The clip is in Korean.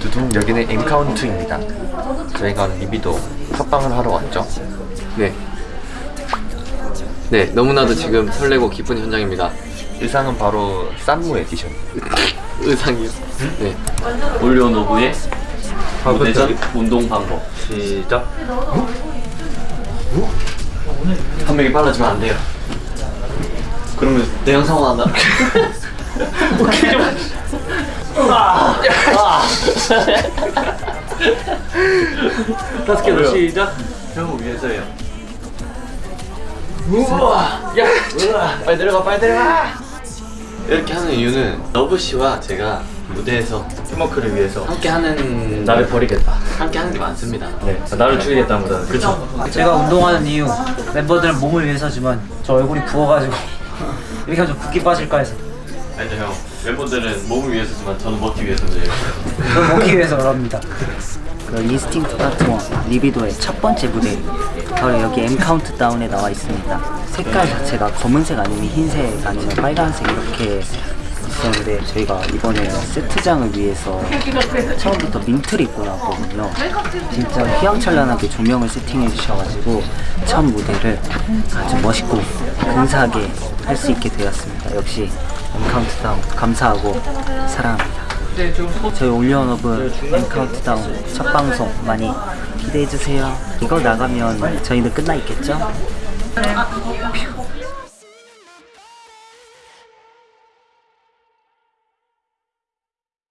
두둥 여기는 엠카운트입니다. 저희가 리비도 팟빵을 하러 왔죠. 네. 네, 너무나도 지금 설레고 기쁜 현장입니다. 의상은 바로 쌈무 에디션. 의상이요? 네. 올리온 오브의 무대전 운동 방법. 시작. 한 명이 빨라지면 안 돼요. 그러면 내 영상 나온다. 오케이 좀. 아. 다섯 개더 시작. 형 위해서요. 우와, 야, 빨리 내려가, 빨리 내려가. 이렇게 하는 이유는 러브 씨와 제가 무대에서 팀워크를 위해서 함께 하는 나를 버리겠다. 함께 하는 게 많습니다. 네, 나를 죽이겠다보다는 그렇죠. 제가 운동하는 이유 멤버들은 몸을 위해서지만 저 얼굴이 부어가지고 이렇게 하면 좀 붓기 빠질까 해서 아니죠 형. 멤버들은 몸을 위해서지만 저는 먹기 위해서인데요. 그걸 먹기 위해서 그럽니다 그 Instinct Part One Libido의 첫 번째 무대 바로 여기 M 카운트다운에 나와 있습니다. 색깔 자체가 검은색 아니면 흰색 아니면 빨간색 이렇게 있었는데 저희가 이번에 세트장을 위해서 처음부터 민트를 입고 나왔거든요. 진짜 휘황찬란하게 조명을 세팅해 주셔가지고 첫 무대를 아주 멋있고 근사하게 할 수 있게 되었습니다. 역시 M 카운트다운 감사하고 사랑합니다. 저희 OnlyOneOf M 카운트다운 첫 방송 많이 기대해 주세요. 이거 나가면 저희는 끝나 있겠죠?